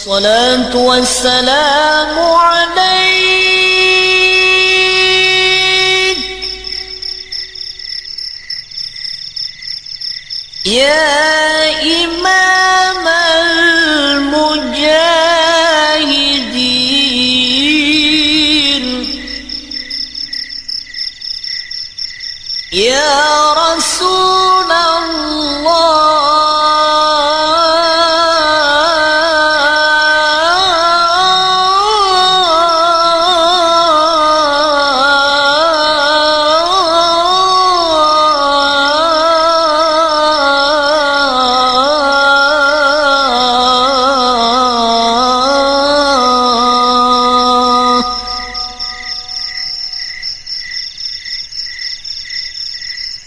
الصلاة والسلام عليك. يا إمام المجاهدين. يا رسول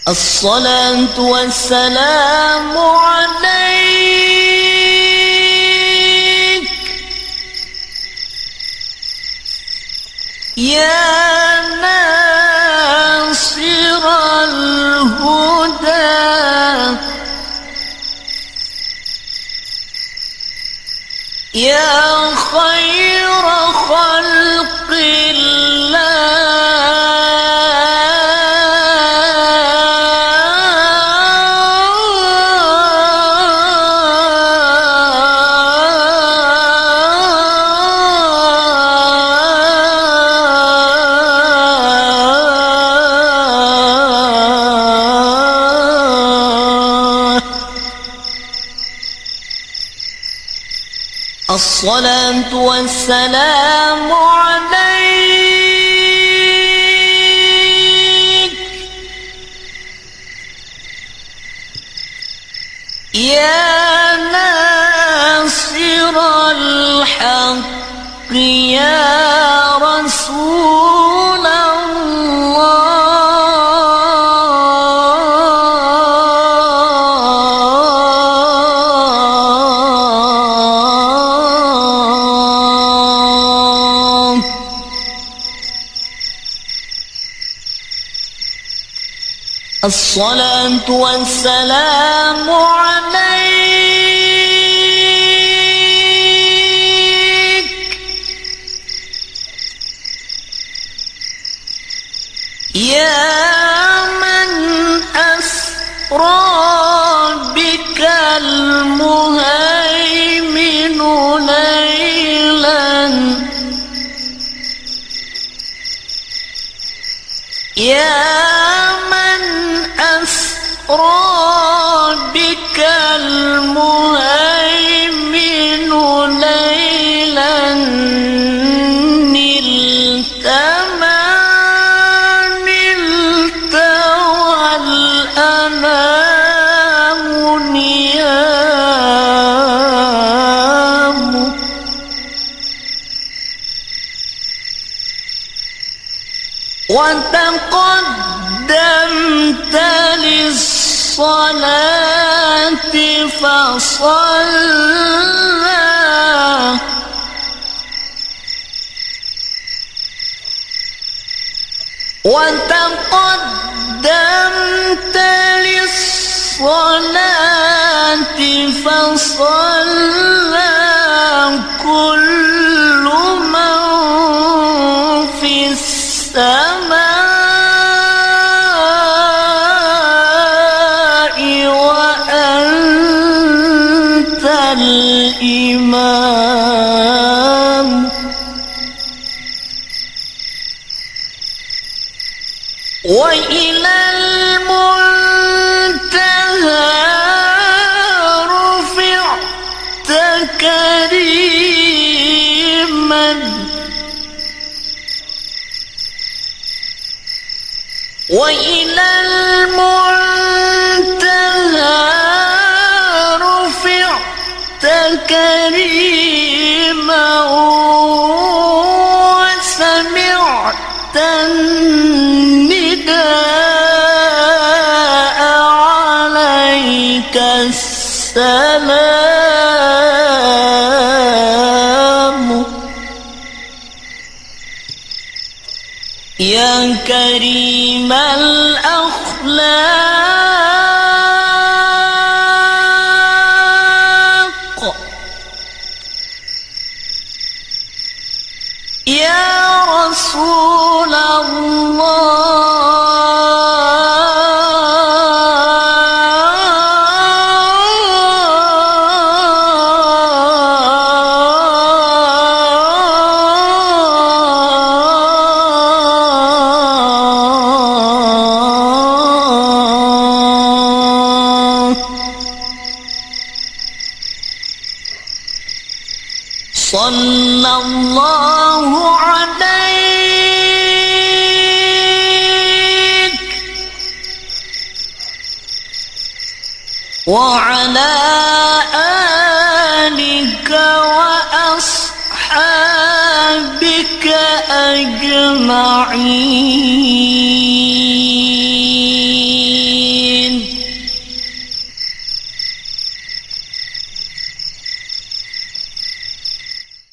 الصلاة والسلام عليك. يا ناصر الهدى. يا خير خلق الله. الصلاة والسلام عليك. يا ناصر الحق يا رسول الصلاة والسلام عليك. يا من أسرى بك المهيمن والأنام نيام وتقدمت للصلاة فصلى. وتقدمت للصلاة فصلى وإلى المنتهى رفعت كريما. وإلى المنتهى عليك السلام. يا كريم الأخلاق صلى الله عليك وعلى آلك وأصحابك أجمعين.